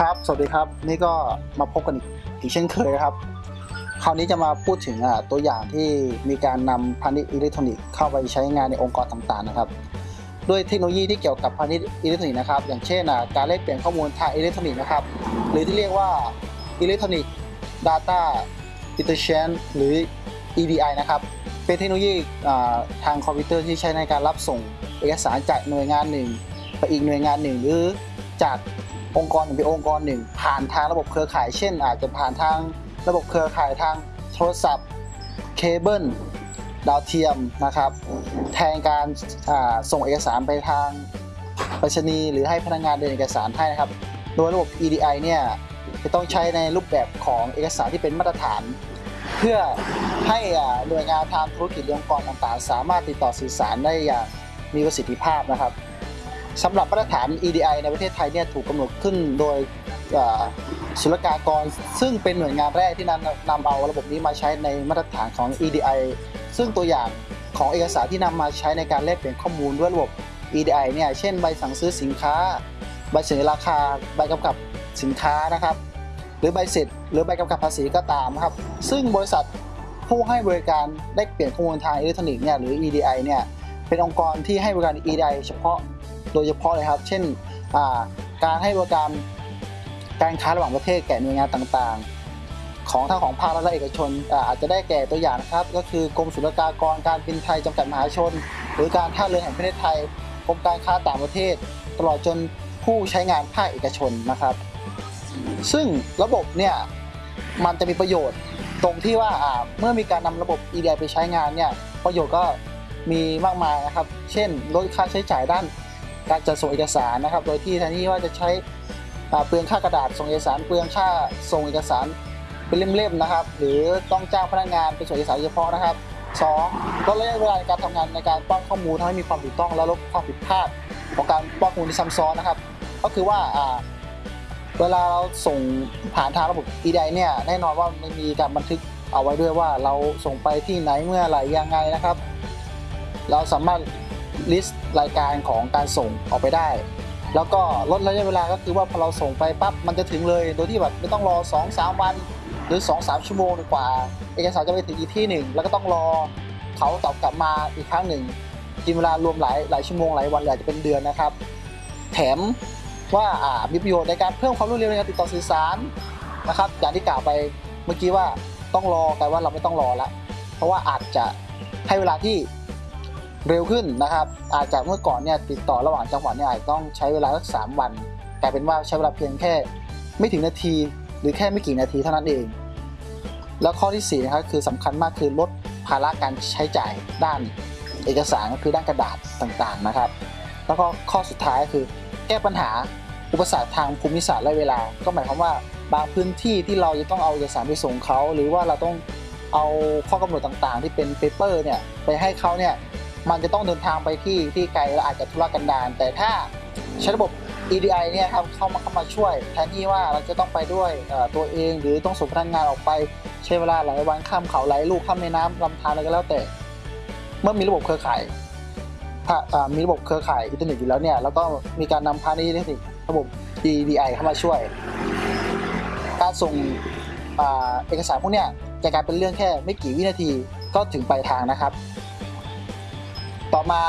ครับ สวัสดีครับ นี่ก็มาพบกันอีกเช่นเคยครับ คราวนี้จะมาพูดถึงตัวอย่างที่มีการนำพาณิชย์อิเล็กทรอนิกส์เข้าไปใช้งานในองค์กรต่างๆนะครับ ด้วยเทคโนโลยีที่เกี่ยวกับพาณิชย์อิเล็กทรอนิกส์นะครับ อย่างเช่นการแลกเปลี่ยนข้อมูลทางอิเล็กทรอนิกส์นะครับ หรือที่เรียกว่า Electronic Data Interchange หรือ EDI นะครับ เป็นเทคโนโลยีทางคอมพิวเตอร์ที่ใช้ในการรับส่งเอกสารจากหน่วยงานหนึ่ง ไปอีกหน่วยงานหนึ่งหรือจาก องค์กรหนึ่งไปองค์กรหนึ่ง ผ่านทางระบบเครือข่าย เช่น อาจจะผ่านทางระบบเครือข่ายทางโทรศัพท์เคเบิลดาวเทียมนะครับ แทนการส่งเอกสารไปทางไปรษณีย์หรือให้พนักงานเดินเอกสารให้นะครับ โดยระบบ EDI เนี่ยจะต้องใช้ในรูปแบบของเอกสารที่เป็นมาตรฐาน เพื่อให้หน่วยงานทางธุรกิจองค์กรต่างๆ สามารถติดต่อสื่อสารได้อย่างมีประสิทธิภาพนะครับ สำหรับมาตรฐาน EDI ในประเทศไทยเนี่ยถูกกำหนดขึ้นโดยศุลกากร ซึ่งเป็นหน่วยงานแรกที่นำนำเอาระบบนี้มาใช้ในมาตรฐานของ EDI ซึ่งตัวอย่างของเอกสารที่นำมาใช้ในการแลกเปลี่ยนข้อมูลด้วยระบบ EDI เนี่ยเช่นใบสั่งซื้อสินค้า ใบเสนอราคา ใบกำกับสินค้านะครับ หรือใบเสร็จ หรือใบกำกับภาษีก็ตามครับ ซึ่งบริษัทผู้ให้บริการแลกเปลี่ยนข้อมูลทางอิเล็กทรอนิกส์เนี่ยหรือ EDI เนี่ยเป็นองค์กรที่ให้บริการ EDI เฉพาะ โดยเฉพาะเลยครับ เช่นการให้บริการการค้าระหว่างประเทศแก่หน่วยงานต่างๆ ของทั้งของภาครัฐและเอกชนอ่าอาจจะได้แก่ตัวอย่างนะครับ ก็คือกรมศุลกากรการบินไทยจำกัดมหาชน หรือการท่าเรือแห่งประเทศไทยกรมการค้าต่างประเทศ ตลอดจนผู้ใช้งานภาคเอกชนนะครับ ซึ่งระบบเนี่ยมันจะมีประโยชน์ตรงที่ว่าเมื่อมีการนำระบบ EDI ไปใช้งานเนี่ยประโยชน์ก็มีมากมายนะครับ เช่นลดค่าใช้จ่ายด้าน การจัดส่งเอกสารนะครับ โดยที่แทนที่ว่าจะใช้เปลืองค่ากระดาษส่งเอกสาร เปลืองค่าส่งเอกสารเป็นเล่มๆนะครับ หรือต้องจ้างพนักงานไปส่งเอกสารเฉพาะนะครับสองลดระยะเวลาในการทำงานในการป้อนข้อมูลทำให้มีความถูกต้องและลดความผิดพลาดของการป้อนข้อมูลที่ซ้ำซ้อนนะครับ ก็คือว่าเวลาเราส่งผ่านทางระบบ EDI เนี่ยแน่นอนว่ามันมีการบันทึกเอาไว้ด้วยว่าเราส่งไปที่ไหนเมื่อไหร่ยังไงนะครับ เราสามารถ list รายการของการส่งออกไปได้ แล้วก็ลดระยะเวลาก็คือว่าพอเราส่งไปปั๊บมันจะถึงเลย โดยที่แบบไม่ต้องรอ 2-3 วันหรือ 2-3 ชั่วโมงดีกว่า เอกสารจะไปถึงอีกที่หนึ่งแล้วก็ต้องรอเขาตอบกลับมาอีกครั้งหนึ่งกินเวลารวมหลายหลายชั่วโมงหลายวันหรือาจจะเป็นเดือนนะครับ แถมว่าามีประโยชน์ในการเพิ่มความรวดเร็วในการติดต่อสื่อสารนะครับอย่างที่กล่าวไปเมื่อกี้ว่าต้องรอกลายว่าเราไม่ต้องรอละเพราะว่าอาจจะให้เวลาที่ เร็วขึ้นนะครับ อาจจะเมื่อก่อนเนี่ยติดต่อระหว่างจังหวัดเนี่ยอาจต้องใช้เวลาสักสามวัน กลายเป็นว่าใช้เวลาเพียงแค่ไม่ถึงนาที หรือแค่ไม่กี่นาทีเท่านั้นเอง แล้วข้อที่สี่นะครับคือสำคัญมากคือลดภาระการใช้จ่ายด้านเอกสารก็คือด้านกระดาษต่างๆนะครับ แล้วก็ข้อสุดท้ายก็คือแก้ปัญหาอุปสรรคทางภูมิศาสตร์และเวลา ก็หมายความว่าบางพื้นที่ที่เราจะต้องเอาเอกสารไปส่งเขา หรือว่าเราต้องเอาข้อกำหนดต่างๆ ที่เป็นเปเปอร์เนี่ยไปให้เขาเนี่ย มันจะต้องเดินทางไปที่ที่ไกลและอาจจะทุรกันดารแต่ถ้าใช้ระบบ EDI เนี่ยครับเข้ามาเข้ามาช่วยแทนที่ว่าเราจะต้องไปด้วยตัวเองหรือต้องส่งพนักงานออกไปใช้เวลาหลายวันข้ามเขาหลายลูกข้ามแม่น้ำลำธารอะไรก็แล้วแต่ เมื่อมีระบบเครือข่ายถ้ามีระบบเครือข่ายอินเทอร์เน็ตอยู่แล้วเนี่ยแล้วก็มีการนำพาณิชย์อิเล็กทรอนิกส์ระบบ EDI เข้ามาช่วย การส่งเอกสารพวกเนี้ยจะกลายเป็นเรื่องแค่ไม่กี่วินาทีก็ถึงปลายทางนะครับ ต่อมา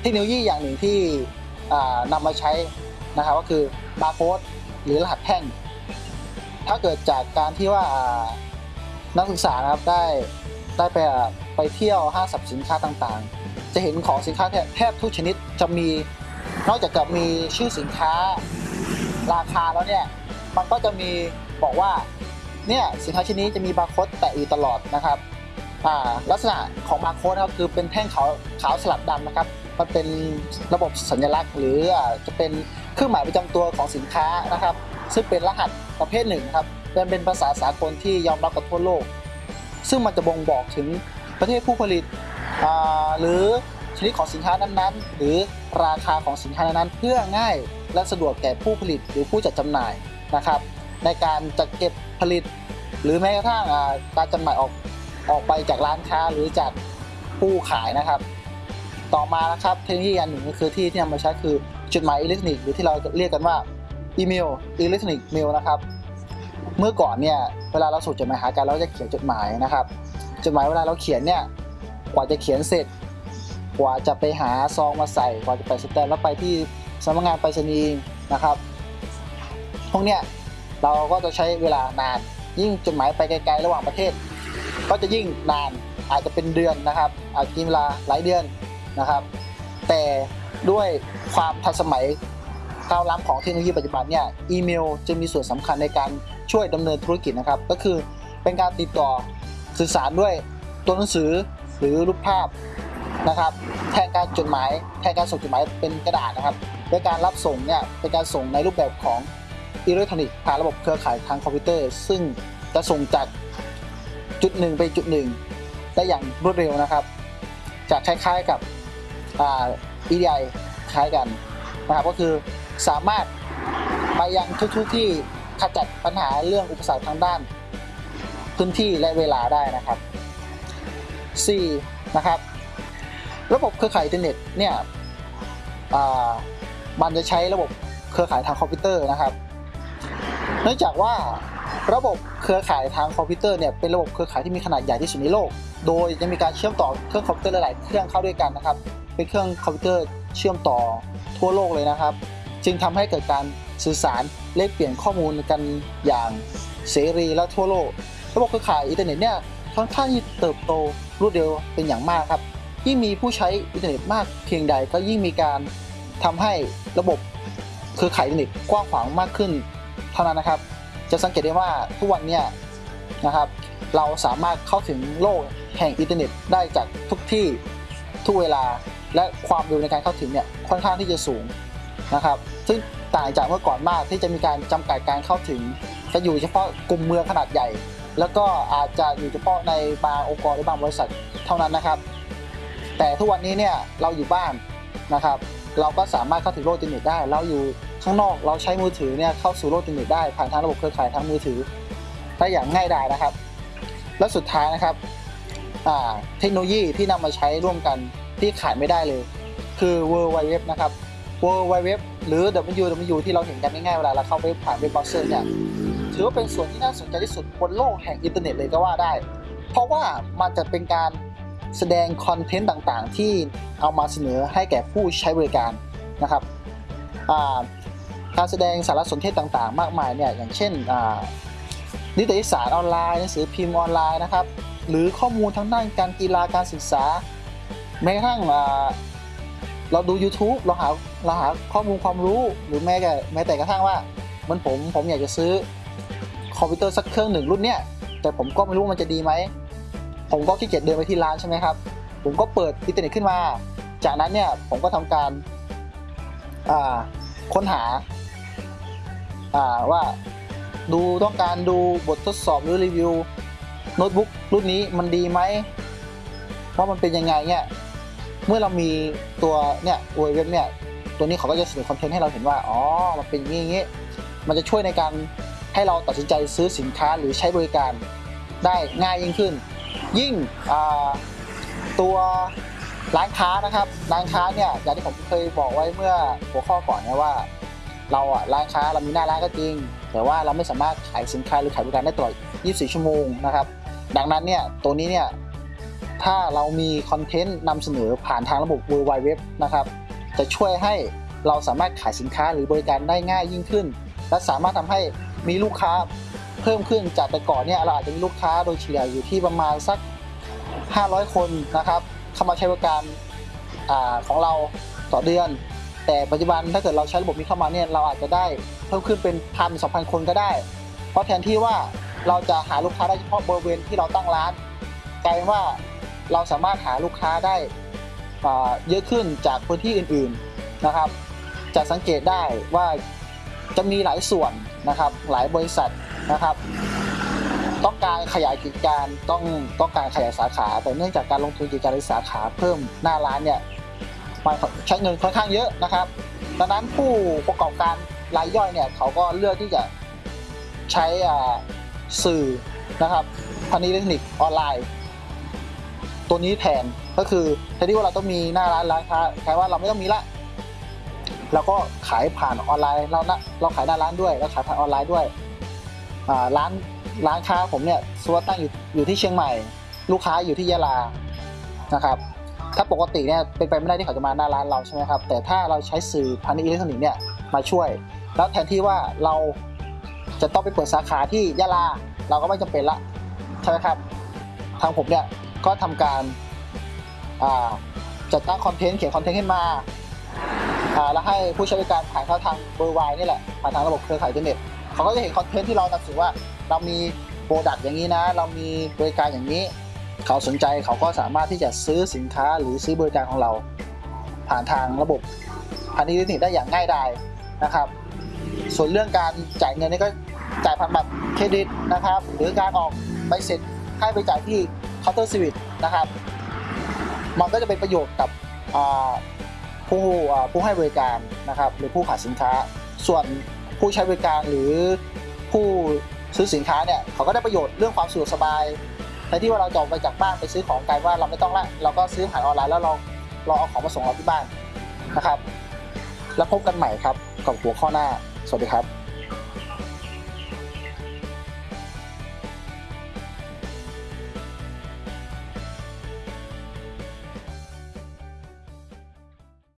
เทคโนโลยีอย่างหนึ่งที่อ่านำมาใช้นะครับก็คือบาร์โค้ดหรือรหัสแท่ง ถ้าเกิดจากการที่ว่านักศึกษานะครับได้ได้ไปไปเที่ยวห้างสรรพสินค้าต่างๆ จะเห็นของสินค้าแทบทุกชนิดจะมีนอกจากจะมีชื่อสินค้าราคาแล้วเนี่ยมันก็จะมีบอกว่าเนี่ยสินค้าชิ้นนี้จะมีบาร์โค้ดแปะอยู่ตลอดนะครับ ลักษณะของบาร์โค้ดนะครับคือเป็นแท่งขาวขาวสลับดำนะครับมันเป็นระบบสัญลักษณ์ หรือจะเป็นเครื่องหมายประจำตัวของสินค้านะครับ ซึ่งเป็นรหัสประเภทหนึ่งครับเป็นเป็นภาษาสากลที่ยอมรับกับทั่วโลก ซึ่งมันจะบ่งบอกถึงประเทศผู้ผลิตหรือชนิดของสินค้านั้นๆ หรือราคาของสินค้านั้นๆเพื่อง่ายและสะดวกแก่ผู้ผลิตหรือผู้จัดจำหน่ายนะครับ ในการจัดเก็บผลิต หรือแม้กระทั่งการจำหน่ายออก ออกไปจากร้านค้าหรือจากผู้ขายนะครับ ต่อมานะครับเทคโนโลยีอันหนึ่งก็คือที่ที่นำมาใช้คือจดหมายอิเล็กทรอนิกส์หรือที่เราเรียกกันว่าอีเมล electronic mail นะครับ เมื่อก่อนเนี่ยเวลาเราส่งจดหมายหากันเราจะเขียนจดหมายนะครับจดหมายเวลาเราเขียนเนี่ยกว่าจะเขียนเสร็จ กว่าจะไปหาซองมาใส่กว่าจะไปแสตมป์แล้วไปที่สำนักงานไปรษณีย์นะครับพวกเนี้ยเราก็จะใช้เวลานานยิ่งจดหมายไปไกลๆระหว่างประเทศ ก็จะยิ่งนานอาจจะเป็นเดือนนะครับ อาจจะกินเวลาหลายเดือนนะครับ แต่ด้วยความทันสมัยก้าวล้ำของเทคโนโลยีปัจจุบันเนี่ยอีเมลจะมีส่วนสำคัญในการช่วยดำเนินธุรกิจนะครับ ก็คือเป็นการติดต่อสื่อสารด้วยตัวหนังสือหรือรูปภาพนะครับ แทนการจดหมายแทนการส่งจดหมายเป็นกระดาษนะครับโดยการรับส่งเนี่ยเป็นการส่งในรูปแบบของอิเล็กทรอนิกส์ผ่านระบบเครือข่ายทางคอมพิวเตอร์ ซึ่งจะส่งจาก จุดหนึ่งไปจุดหนึ่งได้อย่างรวดเร็วนะครับ จะคล้ายๆกับอ่า EDI คล้ายกันนะครับก็คือสามารถไปยังทุกๆที่ขจัดปัญหาเรื่องอุปสรรคทางด้าน พื้นที่และเวลาได้นะครับ 4. นะครับ ระบบเครือข่ายอินเทอร์เน็ตเนี่ยมันจะใช้ระบบเครือข่ายทางคอมพิวเตอร์นะครับ เนื่องจากว่า ระบบเครือข่ายทางคอมพิวเตอร์เนี่ยเป็นระบบเครือข่ายที่มีขนาดใหญ่ที่สุดในโลก โดยจะมีการเชื่อมต่อเครื่องคอมพิวเตอร์หลายๆเครื่องเข้าด้วยกันนะครับ เป็นเครื่องคอมพิวเตอร์เชื่อมต่อทั่วโลกเลยนะครับ จึงทำให้เกิดการสื่อสารแลกเปลี่ยนข้อมูลกันอย่างเสรีและทั่วโลก ระบบเครือข่ายอินเทอร์เน็ตเนี่ยค่อนข้างที่เติบโตรวดเร็วเป็นอย่างมากครับ ยิ่งมีผู้ใช้อินเทอร์เน็ตมากเพียงใดก็ยิ่งมีการทำให้ระบบเครือข่ายอินเทอร์เน็ตกว้างขวางมากขึ้น เท่านั้นนะครับ จะสังเกตได้ว่าทุกวันเนี่ยนะครับ เราสามารถเข้าถึงโลกแห่งอินเทอร์เน็ตได้จากทุกที่ทุกเวลาและความเร็วในการเข้าถึงเนี่ยค่อนข้างที่จะสูงนะครับ ซึ่งต่างจากเมื่อก่อนมากที่จะมีการจำกัดการเข้าถึง จะอยู่เฉพาะกลุ่มเมืองขนาดใหญ่ แล้วก็อาจจะอยู่เฉพาะในบางองค์กรหรือบางบริษัทเท่านั้นนะครับ แต่ทุกวันนี้เนี่ยเราอยู่บ้านนะครับ เราก็สามารถเข้าถึงโลกอินเทอร์เน็ตได้เราอยู่ ข้างนอกเราใช้มือถือเนี่ยเข้าสู่โลกอินเทอร์เน็ตได้ผ่านทางระบบเครือข่ายทางมือถือได้อย่างง่ายดายนะครับ และสุดท้ายนะครับเทคโนโลยีที่นำมาใช้ร่วมกันที่ขาดไม่ได้เลย คือ World Wide Web นะครับ World Wide Web หรือ WWW ที่เราเห็นกันง่ายๆเวลาเราเข้าไปผ่านเว็บเบราว์เซอร์เนี่ยถือว่าเป็นส่วนที่น่าสนใจที่สุดบนโลกแห่งอินเทอร์เน็ตเลยก็ว่าได้ เพราะว่ามันจะเป็นการแสดง content ต่างๆ ที่เอามาเสนอให้แก่ผู้ใช้บริการนะครับ การแสดงสารสนเทศต่างๆ มากมายเนี่ยอย่างเช่นอ่านิตยสารออนไลน์หนังสือพิมพ์ออนไลน์นะครับหรือข้อมูลทางด้านการกีฬาการศึกษา แม้กระทั่งเราดู YouTube เราหาเราหาข้อมูลความรู้หรือแม้แต่แม้แต่กระทั่งว่าเหมันผมผมอยากจะซื้อคอมพิวเตอร์สักเครื่องหนึ่งรุ่นเนี้ยแต่ผมก็ไม่รู้มันจะดีไหม ผมก็ขี้เกียจเดินไปที่ร้านใช่ไหมครับ ผมก็เปิดอินเทอร์เน็ตขึ้นมา จากนั้นเนี่ยผมก็ทำการค้นหา ว่าดูต้องการดูบททดสอบหรือรีวิวโน้ตบุ๊กรุ่นนี้มันดีไหมว่ามันเป็นยังไงเนี่ยเมื่อเรามีตัวเนี่ยเว็บเนี่ยตัวนี้เขาก็จะเสนอคอนเทนต์ให้เราเห็นว่าอ๋อมันเป็นอย่างนี้อย่างนี้มันจะช่วยในการให้เราตัดสินใจซื้อสินค้าหรือใช้บริการได้ง่ายยิ่งขึ้น ยิ่งตัวร้านค้านะครับร้านค้าเนี่ยอย่างที่ผมเคยบอกไว้เมื่อหัวข้อก่อนนะว่า เราอะร้านค้าเรามีหน้าร้านก็จริง แต่ว่าเราไม่สามารถขายสินค้าหรือขายบริการได้ตลอด 24 ชั่วโมงนะครับ ดังนั้นเนี่ยตัวนี้เนี่ยถ้าเรามีคอนเทนต์นำเสนอผ่านทางระบบ World Wide Web นะครับจะช่วยให้เราสามารถขายสินค้าหรือบริการได้ง่ายยิ่งขึ้น และสามารถทำให้มีลูกค้าเพิ่มขึ้นจากแต่ก่อนเนี่ยเราอาจจะมีลูกค้าโดยเฉลี่ยอยู่ที่ประมาณสัก 500 คนนะครับเข้ามาใช้บริการอของเราต่อเดือน แต่ปัจจุบันถ้าเกิดเราใช้ระบบนี้เข้ามาเนี่ยเราอาจจะได้เพิ่มขึ้นเป็นพันสองพันคนก็ได้ เพราะแทนที่ว่าเราจะหาลูกค้าได้เฉพาะบริเวณที่เราตั้งร้านกลายเป็นว่าเราสามารถหาลูกค้าได้เยอะขึ้นจากพื้นที่อื่นๆนะครับ จะสังเกตได้ว่าจะมีหลายส่วนนะครับ หลายบริษัทนะครับ ต้องการขยายกิจการต้องต้องการขยายสาขา แต่เนื่องจากการลงทุนกิจการในสาขาเพิ่มหน้าร้านเนี่ย มันใช้เงินค่อนข้างเยอะนะครับดังนั้นผู้ประกอบการรายย่อยเนี่ยเขาก็เลือกที่จะใช้สื่อนะครับพาณิชย์อิเล็กทรอนิกส์ออนไลน์ ตัวนี้แทนก็คือแทนที่ว่าเราต้องมีหน้าร้านร้านค้าแทนว่าเราไม่ต้องมีละแล้วก็ขายผ่านออนไลน์เรานะเราขายหน้าร้านด้วยแล้วขายผ่านออนไลน์ด้วยร้านร้านค้าผมเนี่ยสมมติตั้งอยู่อยู่ที่เชียงใหม่ ลูกค้าอยู่ที่ยะลานะครับ ถ้าปกติเนี่ยเป็นไปไม่ได้ที่เขาจะมาหน้าร้านเราใช่ไหมครับ แต่ถ้าเราใช้สื่อพาณิชย์อิเล็กทรอนิกส์เนี่ยมาช่วย แล้วแทนที่ว่าเราจะต้องไปเปิดสาขาที่ยะลา เราก็ไม่จำเป็นละใช่ไหมครับ ทางผมเนี่ยก็ทำการจัดตั้ง content เขียน content ขึ้นมาแล้วให้ผู้ใช้บริการผ่านเข้าทางเบอร์ไวนี่แหละผ่านทางระบบเครือข่ายอินเทอร์เน็ตเขาก็จะเห็น content ที่เรานำเสนอว่า เรามี product อย่างนี้นะ เรามีบริการอย่างนี้ เขาสนใจเขาก็สามารถที่จะซื้อสินค้าหรือซื้อบริการของเรา ผ่านทางระบบพาณิชย์อิเล็กทรอนิกส์ได้อย่างง่ายดายนะครับ ส่วนเรื่องการจ่ายเงินนี่ก็จ่ายผ่านบัตรเครดิตนะครับ หรือการออกใบเสร็จให้ไปจ่ายที่ Counter Service นะครับ มันก็จะเป็นประโยชน์กับผู้ผู้ให้บริการนะครับ หรือผู้ขายสินค้า ส่วนผู้ใช้บริการหรือผู้ซื้อสินค้าเนี่ยเขาก็ได้ประโยชน์เรื่องความสะดวกสบาย แทนที่ว่าเราจะออกไปจากบ้านไปซื้อของกลายว่าเราไม่ต้องละเราก็ซื้อผ่านออนไลน์แล้วเราเราเอาของมาส่งเราที่บ้านนะครับ แล้วพบกันใหม่ครับกับหัวข้อหน้า สวัสดีครับ